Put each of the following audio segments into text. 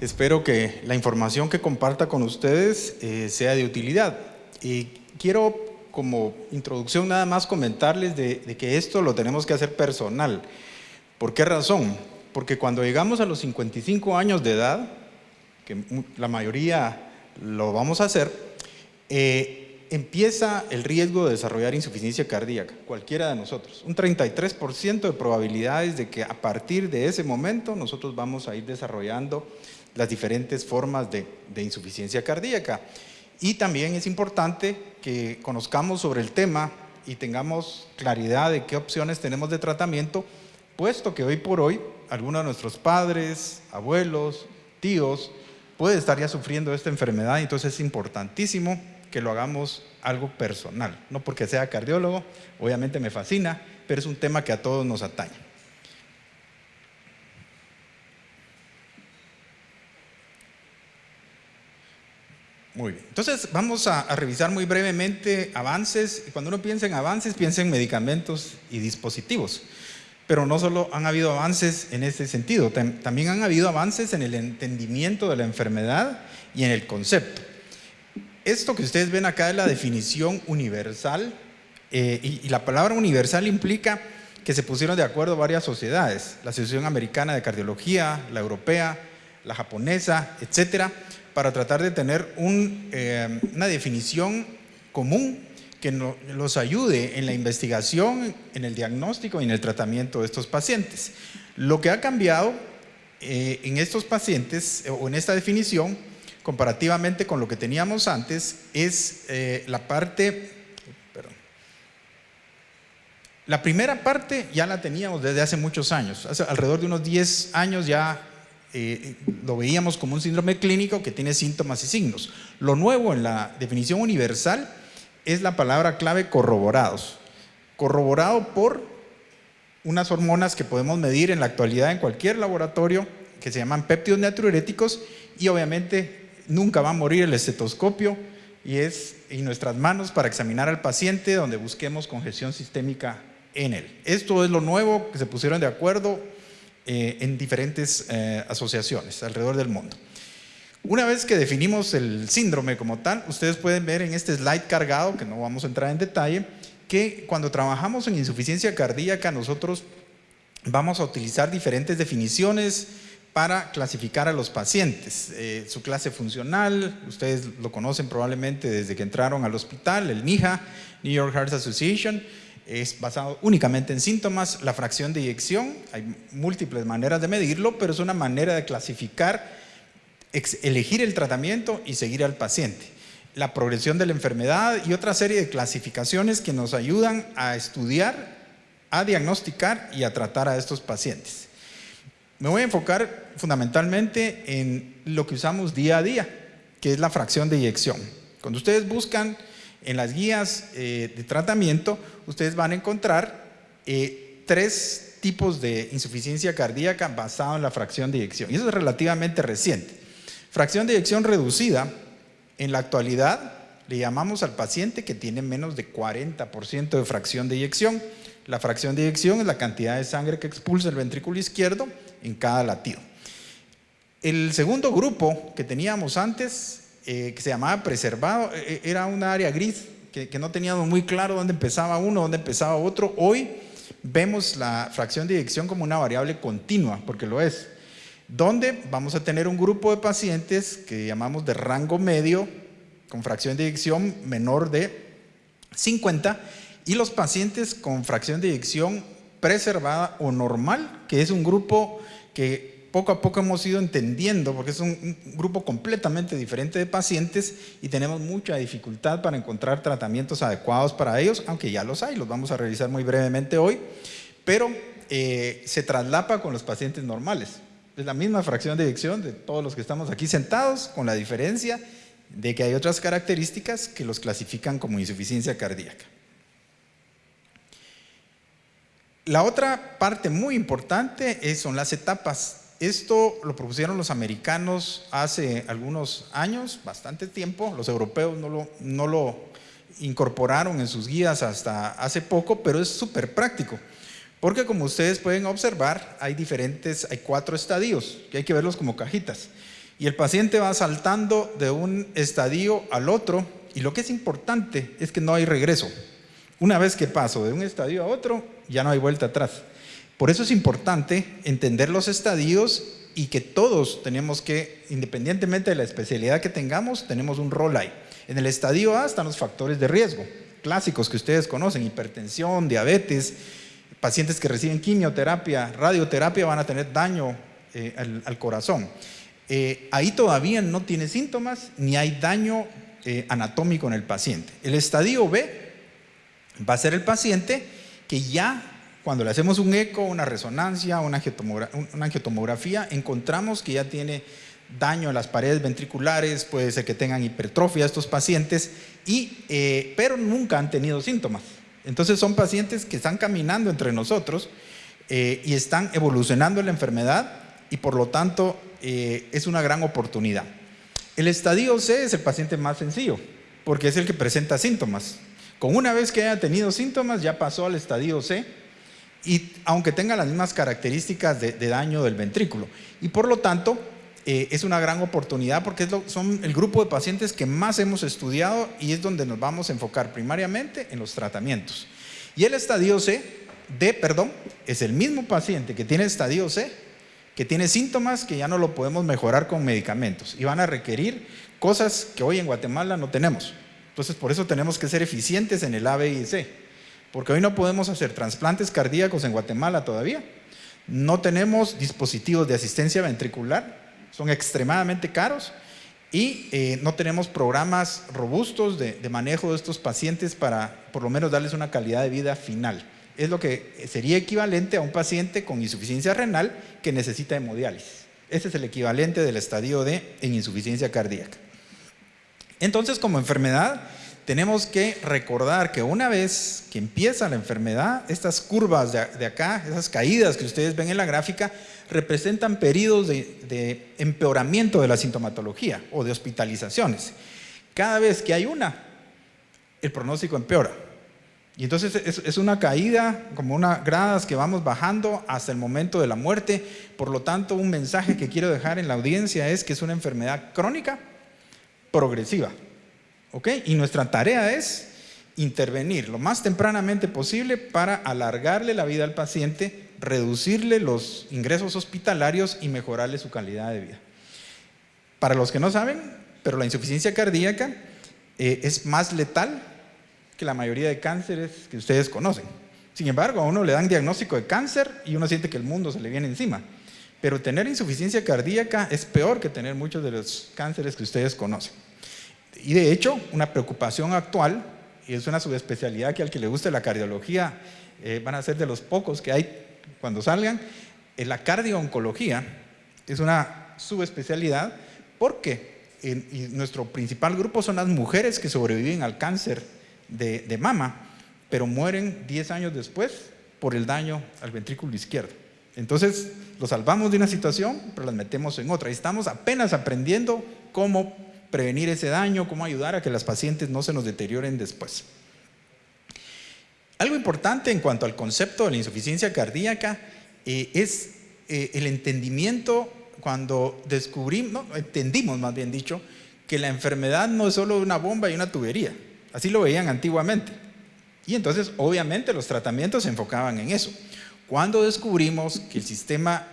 Espero que la información que comparta con ustedes eh, sea de utilidad. Y quiero como introducción nada más comentarles de, de, que esto lo tenemos que hacer personal. ¿Por qué razón? Porque cuando llegamos a los 55 años de edad, que la mayoría lo vamos a hacer, eh, empieza el riesgo de desarrollar insuficiencia cardíaca, cualquiera de nosotros. Un 33% de probabilidades de que a partir de ese momento nosotros vamos a ir desarrollando las diferentes formas de, insuficiencia cardíaca. Y también es importante que conozcamos sobre el tema y tengamos claridad de qué opciones tenemos de tratamiento, puesto que hoy por hoy algunos de nuestros padres, abuelos, tíos, puede estar ya sufriendo esta enfermedad, entonces es importantísimo que lo hagamos algo personal, no porque sea cardiólogo, obviamente me fascina, pero es un tema que a todos nos atañe. Muy bien, entonces vamos a, revisar muy brevemente avances. Cuando uno piensa en avances, piensa en medicamentos y dispositivos. Pero no solo han habido avances en ese sentido, también han habido avances en el entendimiento de la enfermedad y en el concepto. Esto que ustedes ven acá es la definición universal eh, y, y la palabra universal implica que se pusieron de acuerdo varias sociedades, la Asociación Americana de Cardiología, la Europea, la Japonesa, etcétera, para tratar de tener eh, una definición común que no, los ayude en la investigación, en el diagnóstico y en el tratamiento de estos pacientes. Lo que ha cambiado eh, en estos pacientes o en esta definición comparativamente con lo que teníamos antes, es eh, la parte, perdón, la primera parte ya la teníamos desde hace muchos años, hace alrededor de unos 10 años ya eh, lo veíamos como un síndrome clínico que tiene síntomas y signos. Lo nuevo en la definición universal es la palabra clave corroborados, corroborado por unas hormonas que podemos medir en la actualidad en cualquier laboratorio que se llaman péptidos natriuréticos y obviamente nunca va a morir el estetoscopio y es en nuestras manos para examinar al paciente donde busquemos congestión sistémica en él. Esto es lo nuevo que se pusieron de acuerdo eh, en diferentes eh, asociaciones alrededor del mundo. Una vez que definimos el síndrome como tal, ustedes pueden ver en este slide cargado, que no vamos a entrar en detalle, que cuando trabajamos en insuficiencia cardíaca nosotros vamos a utilizar diferentes definiciones, para clasificar a los pacientes. Eh, su clase funcional, ustedes lo conocen probablemente desde que entraron al hospital, el NIHA, New York Heart Association, es basado únicamente en síntomas. La fracción de eyección, hay múltiples maneras de medirlo, pero es una manera de clasificar, elegir el tratamiento y seguir al paciente. La progresión de la enfermedad y otra serie de clasificaciones que nos ayudan a estudiar, a diagnosticar y a tratar a estos pacientes. Me voy a enfocar fundamentalmente en lo que usamos día a día, que es la fracción de eyección. Cuando ustedes buscan en las guías eh, de tratamiento, ustedes van a encontrar eh, tres tipos de insuficiencia cardíaca basado en la fracción de eyección. Y eso es relativamente reciente. Fracción de eyección reducida, en la actualidad le llamamos al paciente que tiene menos de 40% de fracción de eyección. La fracción de eyección es la cantidad de sangre que expulsa el ventrículo izquierdo en cada latido. El segundo grupo que teníamos antes, eh, que se llamaba preservado, eh, eh, era un área gris, que, no teníamos muy claro dónde empezaba uno, dónde empezaba otro. Hoy vemos la fracción de eyección como una variable continua, porque lo es. Donde vamos a tener un grupo de pacientes que llamamos de rango medio, con fracción de eyección menor de 50, y los pacientes con fracción de eyección preservada o normal, que es un grupo que poco a poco hemos ido entendiendo, porque es un, grupo completamente diferente de pacientes y tenemos mucha dificultad para encontrar tratamientos adecuados para ellos, aunque ya los hay, los vamos a revisar muy brevemente hoy, pero eh, se traslapa con los pacientes normales. Es la misma fracción de eyección de todos los que estamos aquí sentados, con la diferencia de que hay otras características que los clasifican como insuficiencia cardíaca. La otra parte muy importante son las etapas. Esto lo propusieron los americanos hace algunos años, bastante tiempo. Los europeos no lo, incorporaron en sus guías hasta hace poco, pero es súper práctico. Porque como ustedes pueden observar, hay diferentes, hay cuatro estadios, que hay que verlos como cajitas. Y el paciente va saltando de un estadio al otro y lo que es importante es que no hay regreso. Una vez que paso de un estadio a otro, ya no hay vuelta atrás. Por eso es importante entender los estadios y que todos tenemos que, independientemente de la especialidad que tengamos, tenemos un rol ahí. En el estadio A están los factores de riesgo, clásicos que ustedes conocen, hipertensión, diabetes, pacientes que reciben quimioterapia, radioterapia van a tener daño eh, al, corazón. Eh, ahí todavía no tiene síntomas ni hay daño eh, anatómico en el paciente. El estadio B va a ser el paciente que ya cuando le hacemos un eco, una resonancia, una angiotomografía, encontramos que ya tiene daño en las paredes ventriculares, puede ser que tengan hipertrofia estos pacientes, y, pero nunca han tenido síntomas. Entonces son pacientes que están caminando entre nosotros eh, y están evolucionando la enfermedad y por lo tanto eh, es una gran oportunidad. El estadio C es el paciente más sencillo porque es el que presenta síntomas. Con una vez que haya tenido síntomas ya pasó al estadio C y aunque tenga las mismas características de daño del ventrículo. Y por lo tanto eh, es una gran oportunidad porque son el grupo de pacientes que más hemos estudiado y es donde nos vamos a enfocar primariamente en los tratamientos. Y el estadio C, D, perdón, es el mismo paciente que tiene estadio C, que tiene síntomas que ya no lo podemos mejorar con medicamentos y van a requerir cosas que hoy en Guatemala no tenemos. Entonces, por eso tenemos que ser eficientes en el A, B y C, porque hoy no podemos hacer trasplantes cardíacos en Guatemala todavía. No tenemos dispositivos de asistencia ventricular son extremadamente caros y eh, no tenemos programas robustos de, manejo de estos pacientes para por lo menos darles una calidad de vida final. Es lo que sería equivalente a un paciente con insuficiencia renal que necesita hemodiálisis. Ese es el equivalente del estadio D en insuficiencia cardíaca. Entonces, como enfermedad, tenemos que recordar que una vez que empieza la enfermedad, estas curvas de, acá, esas caídas que ustedes ven en la gráfica, representan periodos de, empeoramiento de la sintomatología o de hospitalizaciones. Cada vez que hay una, el pronóstico empeora. Y entonces es, una caída, como unas gradas que vamos bajando hasta el momento de la muerte. Por lo tanto, un mensaje que quiero dejar en la audiencia es que es una enfermedad crónica progresiva. Y nuestra tarea es intervenir lo más tempranamente posible para alargarle la vida al paciente, reducirle los ingresos hospitalarios y mejorarle su calidad de vida. Para los que no saben, pero la insuficiencia cardíaca eh, es más letal que la mayoría de cánceres que ustedes conocen. Sin embargo, a uno le dan diagnóstico de cáncer y uno siente que el mundo se le viene encima. Pero tener insuficiencia cardíaca es peor que tener muchos de los cánceres que ustedes conocen. Y de hecho, una preocupación actual, y es una subespecialidad que al que le guste la cardiología eh, van a ser de los pocos que hay cuando salgan, eh, la cardiooncología es una subespecialidad porque nuestro principal grupo son las mujeres que sobreviven al cáncer de, de mama, pero mueren 10 años después por el daño al ventrículo izquierdo. Entonces, los salvamos de una situación, pero las metemos en otra. Y estamos apenas aprendiendo cómo prevenir ese daño, cómo ayudar a que las pacientes no se nos deterioren después. Algo importante en cuanto al concepto de la insuficiencia cardíaca eh, es eh, el entendimiento cuando descubrimos, entendimos más bien dicho, que la enfermedad no es solo una bomba y una tubería. Así lo veían antiguamente. Y entonces, obviamente, los tratamientos se enfocaban en eso. Cuando descubrimos que el sistema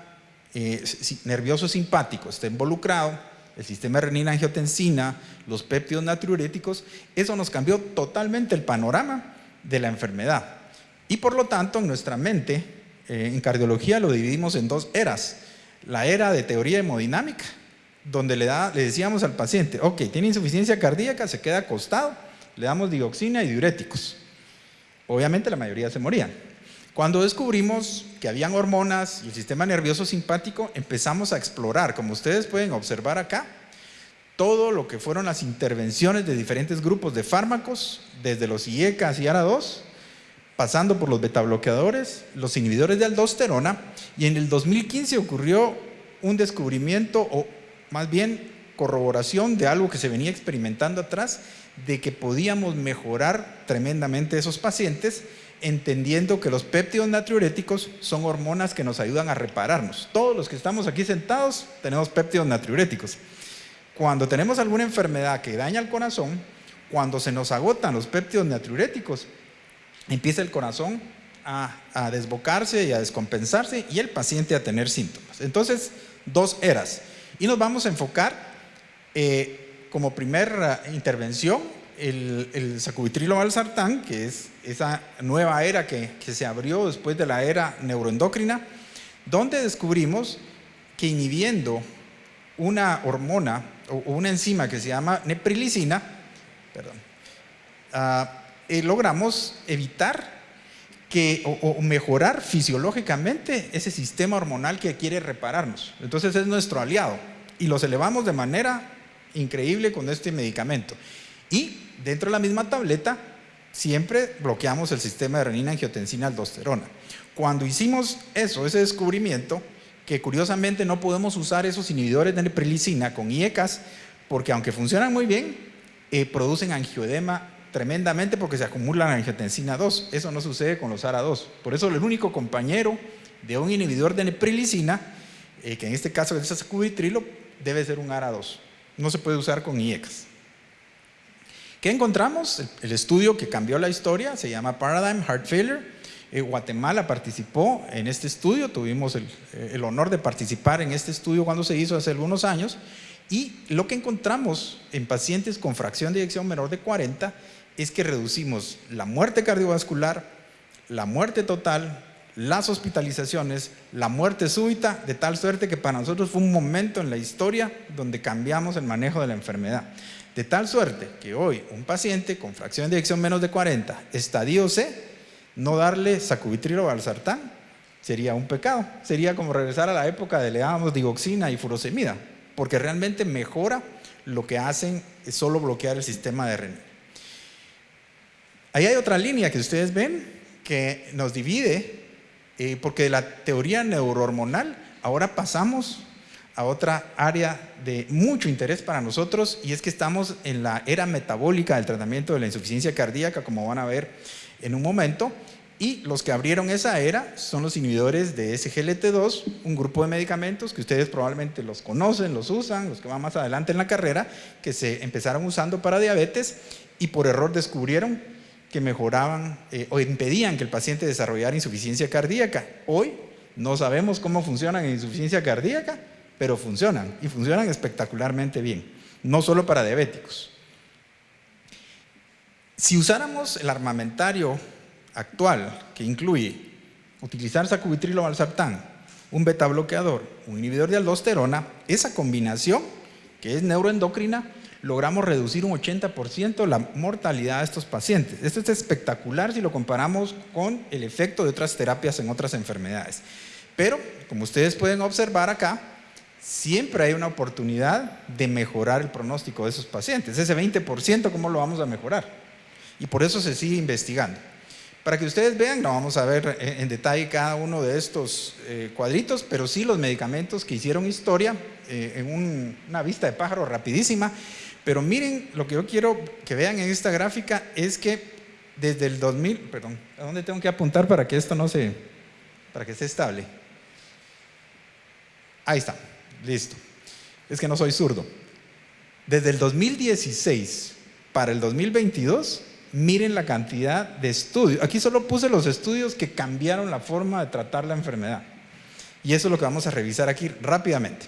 eh, nervioso simpático está involucrado, el sistema renina-angiotensina, los péptidos natriuréticos, eso nos cambió totalmente el panorama de la enfermedad. Y por lo tanto, en nuestra mente, eh, en cardiología lo dividimos en dos eras. La era de teoría hemodinámica, donde le, da, le decíamos al paciente, ok, tiene insuficiencia cardíaca, se queda acostado, le damos dioxina y diuréticos. Obviamente la mayoría se morían. Cuando descubrimos que habían hormonas y el sistema nervioso simpático, empezamos a explorar, como ustedes pueden observar acá, todo lo que fueron las intervenciones de diferentes grupos de fármacos, desde los IECAS y ARA2, pasando por los betabloqueadores, los inhibidores de aldosterona, y en el 2015 ocurrió un descubrimiento, o más bien corroboración de algo que se venía experimentando atrás, de que podíamos mejorar tremendamente esos pacientes entendiendo que los péptidos natriuréticos son hormonas que nos ayudan a repararnos. Todos los que estamos aquí sentados tenemos péptidos natriuréticos. Cuando tenemos alguna enfermedad que daña el corazón, cuando se nos agotan los péptidos natriuréticos, empieza el corazón a, desbocarse y a descompensarse y el paciente a tener síntomas. Entonces, dos eras. Y nos vamos a enfocar eh, como primera intervención el, el sacubitrilo valsartán, que es esa nueva era que, se abrió después de la era neuroendocrina, donde descubrimos que inhibiendo una hormona o una enzima que se llama neprilicina, perdón, ah, eh, logramos evitar que, o, mejorar fisiológicamente ese sistema hormonal que quiere repararnos. Entonces es nuestro aliado y los elevamos de manera increíble con este medicamento. Y dentro de la misma tableta siempre bloqueamos el sistema de renina, angiotensina, aldosterona. Cuando hicimos eso, ese descubrimiento, que curiosamente no podemos usar esos inhibidores de neprilicina con IECAS, porque aunque funcionan muy bien, eh, producen angioedema tremendamente porque se acumulan angiotensina 2. Eso no sucede con los ARA2. Por eso el único compañero de un inhibidor de neprilicina, eh, que en este caso es sacubitrilo, debe ser un ARA2. No se puede usar con IECAS. ¿Qué encontramos? El, estudio que cambió la historia se llama Paradigm Heart Failure. Eh, Guatemala participó en este estudio, tuvimos el, honor de participar en este estudio cuando se hizo hace algunos años y lo que encontramos en pacientes con fracción de eyección menor de 40 es que reducimos la muerte cardiovascular, la muerte total, las hospitalizaciones, la muerte súbita, de tal suerte que para nosotros fue un momento en la historia donde cambiamos el manejo de la enfermedad. De tal suerte que hoy un paciente con fracción de eyección menos de 40, estadio C, no darle sacubitrilo o valsartán sería un pecado. Sería como regresar a la época de le dábamos digoxina y furosemida, porque realmente mejora lo que hacen es solo bloquear el sistema de renina. Ahí hay otra línea que ustedes ven que nos divide, eh, porque de la teoría neurohormonal ahora pasamos a otra área de mucho interés para nosotros y es que estamos en la era metabólica del tratamiento de la insuficiencia cardíaca, como van a ver en un momento, y los que abrieron esa era son los inhibidores de SGLT2, un grupo de medicamentos que ustedes probablemente los conocen, los usan, los que van más adelante en la carrera, que se empezaron usando para diabetes y por error descubrieron que mejoraban eh, o impedían que el paciente desarrollara insuficiencia cardíaca. Hoy no sabemos cómo funcionan en insuficiencia cardíaca, pero funcionan y funcionan espectacularmente bien, no solo para diabéticos. Si usáramos el armamentario actual, que incluye utilizar sacubitrilo valsartán, un beta bloqueador, un inhibidor de aldosterona, esa combinación, que es neuroendocrina, logramos reducir un 80% la mortalidad de estos pacientes. Esto es espectacular si lo comparamos con el efecto de otras terapias en otras enfermedades. Pero, como ustedes pueden observar acá, siempre hay una oportunidad de mejorar el pronóstico de esos pacientes. Ese 20%, ¿cómo lo vamos a mejorar? Y por eso se sigue investigando. Para que ustedes vean, no vamos a ver en detalle cada uno de estos eh, cuadritos, pero sí los medicamentos que hicieron historia eh, en una vista de pájaro rapidísima pero miren, lo que yo quiero que vean en esta gráfica es que desde el 2000, perdón, ¿a dónde tengo que apuntar para que esto no se, para que esté estable? Ahí está, listo. Es que no soy zurdo. Desde el 2016 para el 2022, miren la cantidad de estudios. Aquí solo puse los estudios que cambiaron la forma de tratar la enfermedad. Y eso es lo que vamos a revisar aquí rápidamente.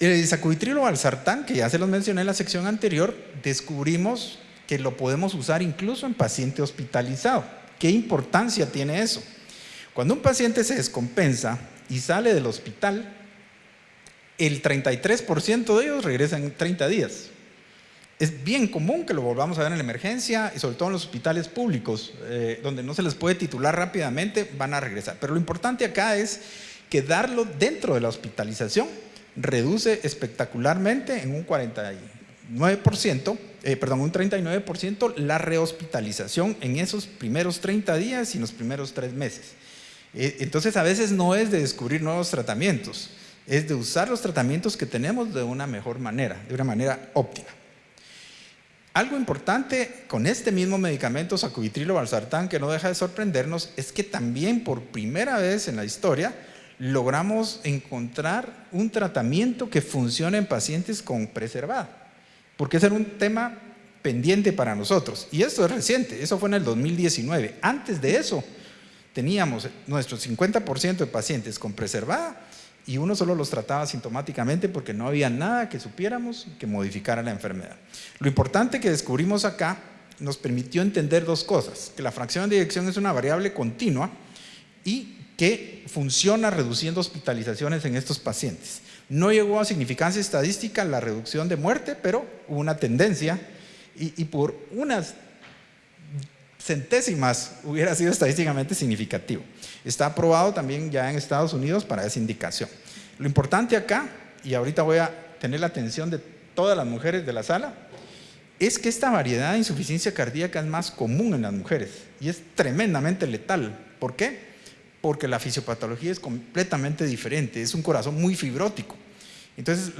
El sacubitrilo valsartán, que ya se los mencioné en la sección anterior, descubrimos que lo podemos usar incluso en paciente hospitalizado. ¿Qué importancia tiene eso? Cuando un paciente se descompensa y sale del hospital, el 33% de ellos regresan en 30 días. Es bien común que lo volvamos a ver en la emergencia y sobre todo en los hospitales públicos, eh, donde no se les puede titular rápidamente, van a regresar. Pero lo importante acá es que darlo dentro de la hospitalización reduce espectacularmente en un 49%, eh, perdón, un 39% la rehospitalización en esos primeros 30 días y en los primeros 3 meses. Eh, entonces a veces no es de descubrir nuevos tratamientos, es de usar los tratamientos que tenemos de una mejor manera, de una manera óptima. Algo importante con este mismo medicamento, sacubitrilo valsartán, que no deja de sorprendernos, es que también por primera vez en la historia logramos encontrar un tratamiento que funcione en pacientes con preservada, porque ese era un tema pendiente para nosotros. Y esto es reciente, eso fue en el 2019. Antes de eso, teníamos nuestro 50% de pacientes con preservada y uno solo los trataba sintomáticamente porque no había nada que supiéramos que modificara la enfermedad. Lo importante que descubrimos acá nos permitió entender dos cosas, que la fracción de eyección es una variable continua y que funciona reduciendo hospitalizaciones en estos pacientes. No llegó a significancia estadística la reducción de muerte, pero hubo una tendencia y, y por unas centésimas hubiera sido estadísticamente significativo. Está aprobado también ya en Estados Unidos para esa indicación. Lo importante acá, y ahorita voy a tener la atención de todas las mujeres de la sala, es que esta variedad de insuficiencia cardíaca es más común en las mujeres y es tremendamente letal. ¿Por qué? Porque la fisiopatología es completamente diferente, es un corazón muy fibrótico. Entonces,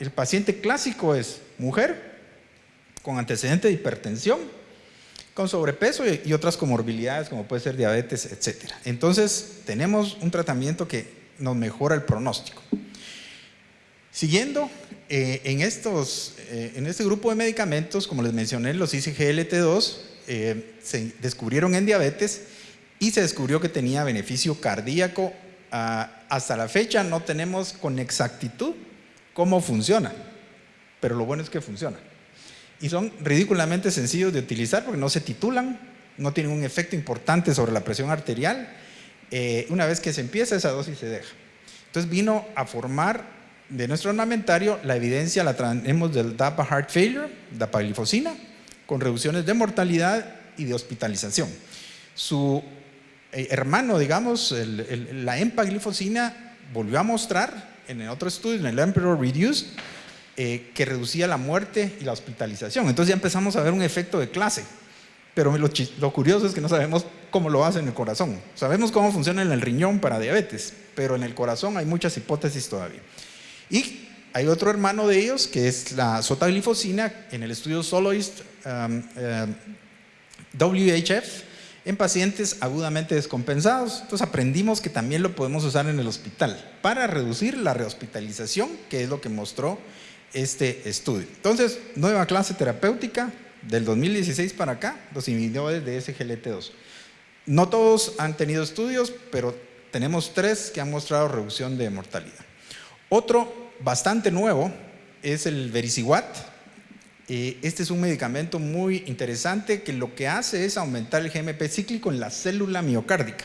el paciente clásico es mujer con antecedente de hipertensión, con sobrepeso y, otras comorbilidades como puede ser diabetes, etc. Entonces tenemos un tratamiento que nos mejora el pronóstico. Siguiendo, eh, en, estos, eh, en este grupo de medicamentos, como les mencioné, los ICGLT2 eh, se descubrieron en diabetes y se descubrió que tenía beneficio cardíaco. Ah, hasta la fecha no tenemos con exactitud cómo funciona, pero lo bueno es que funciona y son ridículamente sencillos de utilizar porque no se titulan, no tienen un efecto importante sobre la presión arterial. Eh, una vez que se empieza esa dosis se deja. Entonces vino a formar de nuestro ornamentario la evidencia, la tenemos del DAPA Heart Failure, dapaglifosina, con reducciones de mortalidad y de hospitalización. Su eh, hermano, digamos, la empaglifosina volvió a mostrar en otro estudio, en el Emperor Reduced, eh, que reducía la muerte y la hospitalización. Entonces ya empezamos a ver un efecto de clase. Pero lo, curioso es que no sabemos cómo lo hace en el corazón. Sabemos cómo funciona en el riñón para diabetes, pero en el corazón hay muchas hipótesis todavía. Y hay otro hermano de ellos que es la sotaglifosina en el estudio Soloist um, um, WHF en pacientes agudamente descompensados. Entonces aprendimos que también lo podemos usar en el hospital para reducir la rehospitalización, que es lo que mostró este estudio. Entonces, nueva clase terapéutica del 2016 para acá, los inhibidores de SGLT2. No todos han tenido estudios, pero tenemos tres que han mostrado reducción de mortalidad. Otro bastante nuevo es el Vericiguat. Eh, este es un medicamento muy interesante que lo que hace es aumentar el GMP cíclico en la célula miocárdica.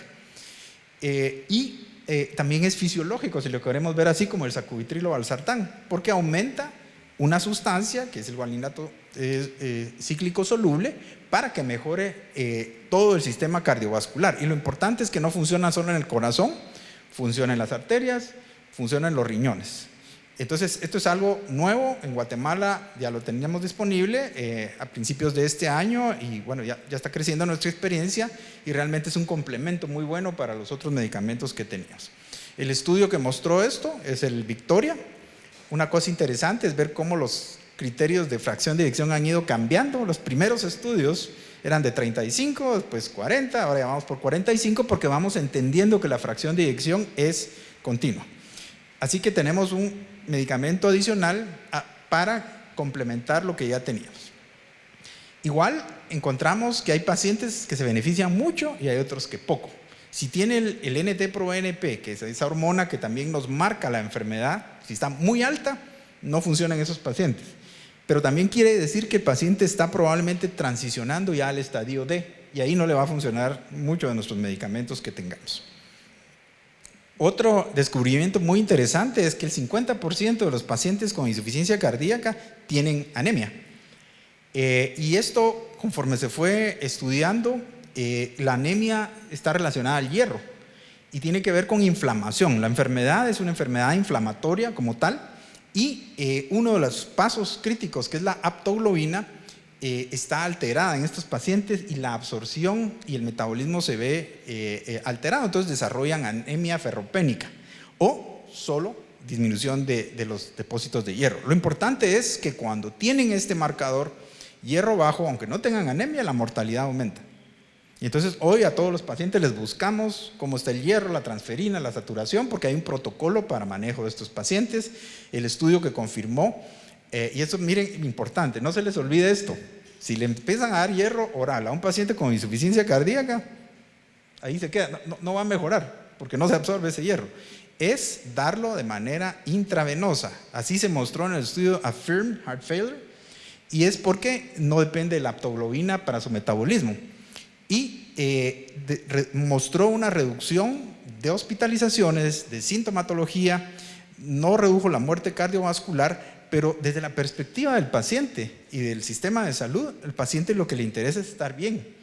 Eh, y eh, también es fisiológico, si lo queremos ver así como el sacubitrilo valsartán, porque aumenta una sustancia, que es el guaninato eh, cíclico soluble, para que mejore eh, todo el sistema cardiovascular. Y lo importante es que no funciona solo en el corazón, funciona en las arterias, funciona en los riñones. Entonces, esto es algo nuevo, en Guatemala ya lo teníamos disponible a principios de este año y bueno, ya, ya, está creciendo nuestra experiencia y realmente es un complemento muy bueno para los otros medicamentos que teníamos. El estudio que mostró esto es el Victoria. Una cosa interesante es ver cómo los criterios de fracción de eyección han ido cambiando. Los primeros estudios eran de 35, después 40, ahora ya vamos por 45 porque vamos entendiendo que la fracción de eyección es continua. Así que tenemos un medicamento adicional ah, para complementar lo que ya teníamos. Igual encontramos que hay pacientes que se benefician mucho y hay otros que poco. Si tiene el, el NT-proNP, que es esa hormona que también nos marca la enfermedad, si está muy alta, no funciona en esos pacientes. Pero también quiere decir que el paciente está probablemente transicionando ya al estadio D y ahí no le va a funcionar mucho de nuestros medicamentos que tengamos. Otro descubrimiento muy interesante es que el 50% de los pacientes con insuficiencia cardíaca tienen anemia. Eh, y esto, conforme se fue estudiando, eh, la anemia está relacionada al hierro y tiene que ver con inflamación. La enfermedad es una enfermedad inflamatoria como tal y eh, uno de los pasos críticos, que es la aptoglobina, eh, está alterada en estos pacientes y la absorción y el metabolismo se ve eh, alterado, entonces desarrollan anemia ferropénica o solo disminución de, de, los depósitos de hierro. Lo importante es que cuando tienen este marcador hierro bajo, aunque no tengan anemia, la mortalidad aumenta. Y entonces hoy a todos los pacientes les buscamos cómo está el hierro, la transferina, la saturación, porque hay un protocolo para manejo de estos pacientes. El estudio que confirmó, eh, y eso miren, importante, no se les olvide esto, si le empiezan a dar hierro oral a un paciente con insuficiencia cardíaca, ahí se queda, no, va a mejorar, porque no se absorbe ese hierro. Es darlo de manera intravenosa. Así se mostró en el estudio Affirm Heart Failure, y es porque no depende de la aptoglobina para su metabolismo y eh, mostró una reducción de hospitalizaciones, de sintomatología, no redujo la muerte cardiovascular, pero desde la perspectiva del paciente y del sistema de salud, el paciente lo que le interesa es estar bien.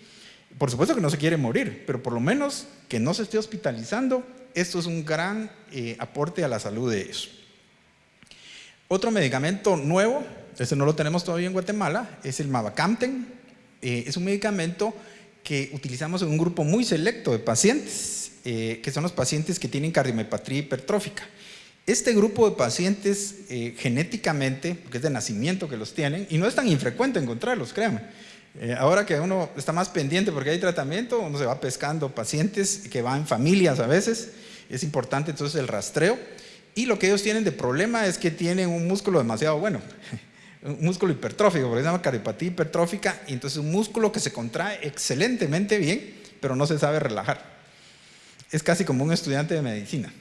Por supuesto que no se quiere morir, pero por lo menos que no se esté hospitalizando, esto es un gran eh, aporte a la salud de ellos. Otro medicamento nuevo, este no lo tenemos todavía en Guatemala, es el Mavacamten. Eh, es un medicamento que utilizamos en un grupo muy selecto de pacientes, eh, que son los pacientes que tienen cardiomiopatría hipertrófica. Este grupo de pacientes eh, genéticamente, porque es de nacimiento que los tienen, y no es tan infrecuente encontrarlos, créanme. Eh, ahora que uno está más pendiente porque hay tratamiento, uno se va pescando pacientes que van en familias a veces, es importante entonces el rastreo. Y lo que ellos tienen de problema es que tienen un músculo demasiado bueno un músculo hipertrófico, porque se llama cardiopatía hipertrófica, y entonces un músculo que se contrae excelentemente bien, pero no se sabe relajar. Es casi como un estudiante de medicina,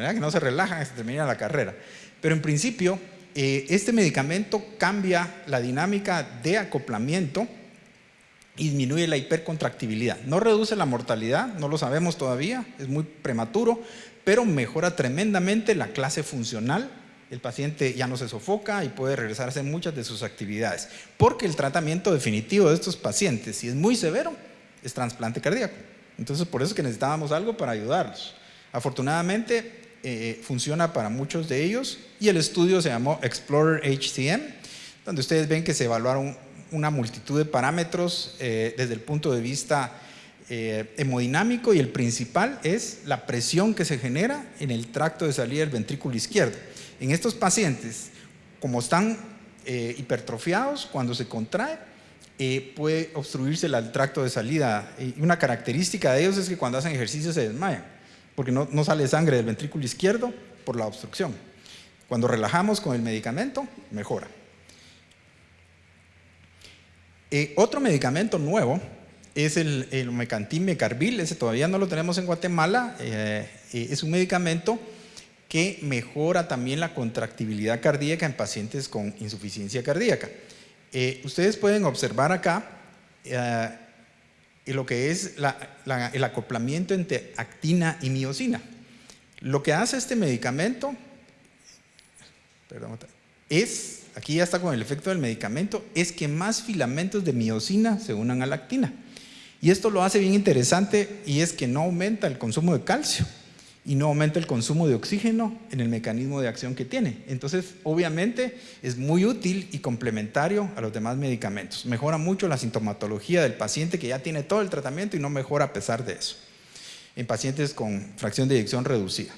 ¿verdad? que no se relaja y se termina la carrera. Pero en principio, eh, este medicamento cambia la dinámica de acoplamiento y disminuye la hipercontractibilidad. No reduce la mortalidad, no lo sabemos todavía, es muy prematuro, pero mejora tremendamente la clase funcional el paciente ya no se sofoca y puede regresar a hacer muchas de sus actividades. Porque el tratamiento definitivo de estos pacientes, si es muy severo, es trasplante cardíaco. Entonces, por eso es que necesitábamos algo para ayudarlos. Afortunadamente, eh, funciona para muchos de ellos y el estudio se llamó Explorer HCM, donde ustedes ven que se evaluaron una multitud de parámetros eh, desde el punto de vista eh, hemodinámico y el principal es la presión que se genera en el tracto de salida del ventrículo izquierdo. En estos pacientes, como están hipertrofiados, cuando se contrae, puede obstruirse el tracto de salida. Y una característica de ellos es que cuando hacen ejercicio se desmayan, porque no, sale sangre del ventrículo izquierdo por la obstrucción. Cuando relajamos con el medicamento, mejora. Eh, otro medicamento nuevo es el, el mecantin mecarbil, ese todavía no lo tenemos en Guatemala, es un medicamento que mejora también la contractibilidad cardíaca en pacientes con insuficiencia cardíaca. Eh, ustedes pueden observar acá eh, lo que es el acoplamiento entre actina y miocina. Lo que hace este medicamento es, aquí ya está con el efecto del medicamento, es que más filamentos de miocina se unan a la actina. Y esto lo hace bien interesante y es que no aumenta el consumo de calcio y no aumenta el consumo de oxígeno en el mecanismo de acción que tiene. Entonces, obviamente, es muy útil y complementario a los demás medicamentos. Mejora mucho la sintomatología del paciente que ya tiene todo el tratamiento y no mejora a pesar de eso, en pacientes con fracción de eyección reducida.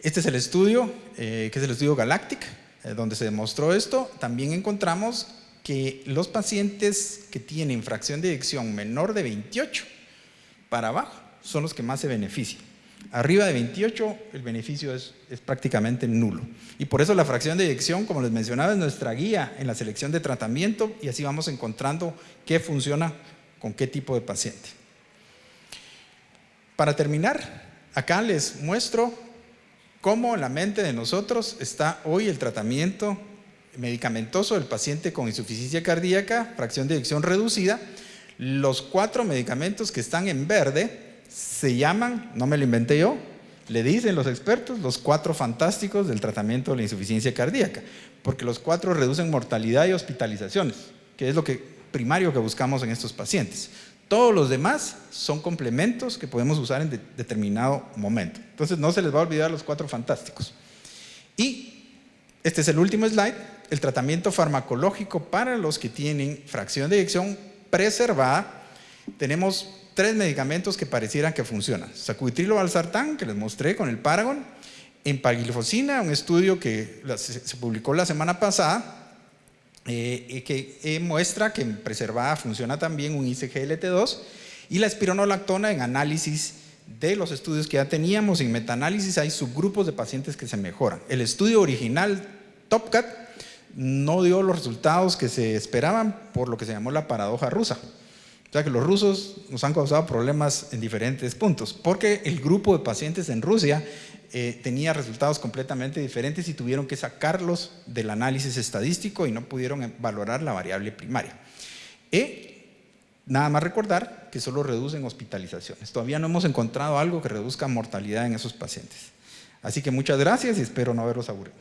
Este es el estudio, eh, que es el estudio Galactic, eh, donde se demostró esto. También encontramos que los pacientes que tienen fracción de eyección menor de 28 para abajo son los que más se benefician. Arriba de 28 el beneficio es, prácticamente nulo. Y por eso la fracción de eyección, como les mencionaba, es nuestra guía en la selección de tratamiento y así vamos encontrando qué funciona con qué tipo de paciente. Para terminar, acá les muestro cómo en la mente de nosotros está hoy el tratamiento medicamentoso del paciente con insuficiencia cardíaca, fracción de eyección reducida. Los cuatro medicamentos que están en verde se llaman, no me lo inventé yo, le dicen los expertos los cuatro fantásticos del tratamiento de la insuficiencia cardíaca, porque los cuatro reducen mortalidad y hospitalizaciones, que es lo que, primario que buscamos en estos pacientes. Todos los demás son complementos que podemos usar en determinado momento. Entonces no se les va a olvidar los cuatro fantásticos. Y este es el último slide, el tratamiento farmacológico para los que tienen fracción de eyección preservada. Tenemos tres medicamentos que parecieran que funcionan. Sacubitrilo valsartán, que les mostré con el Paragon, empaglifosina, un estudio que se publicó la semana pasada, eh, que eh, muestra que en preservada funciona también un ICGLT2 y la espironolactona en análisis de los estudios que ya teníamos, en metaanálisis hay subgrupos de pacientes que se mejoran. El estudio original TopCat no dio los resultados que se esperaban por lo que se llamó la paradoja rusa. O sea que los rusos nos han causado problemas en diferentes puntos, porque el grupo de pacientes en Rusia eh, tenía resultados completamente diferentes y tuvieron que sacarlos del análisis estadístico y no pudieron valorar la variable primaria. Y nada más recordar que solo reducen hospitalizaciones. Todavía no hemos encontrado algo que reduzca mortalidad en esos pacientes. Así que muchas gracias y espero no haberlos aburrido.